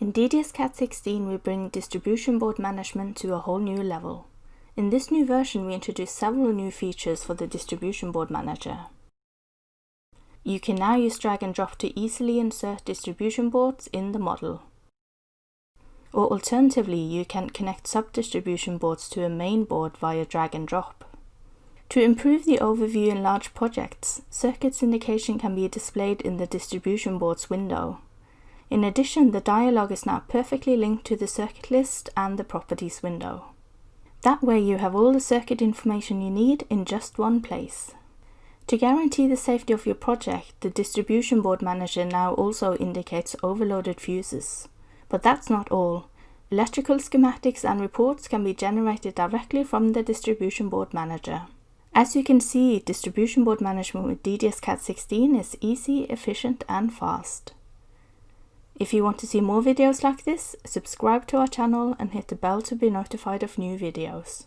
In DDS-CAD 16 we bring distribution board management to a whole new level. In this new version we introduce several new features for the distribution board manager. You can now use drag and drop to easily insert distribution boards in the model. Or alternatively, you can connect sub-distribution boards to a main board via drag and drop. To improve the overview in large projects, circuits indication can be displayed in the distribution boards window. In addition, the dialog is now perfectly linked to the circuit list and the properties window. That way you have all the circuit information you need in just one place. To guarantee the safety of your project, the distribution board manager now also indicates overloaded fuses. But that's not all. Electrical schematics and reports can be generated directly from the distribution board manager. As you can see, distribution board management with DDS-CAD 16 is easy, efficient and fast. If you want to see more videos like this, subscribe to our channel and hit the bell to be notified of new videos.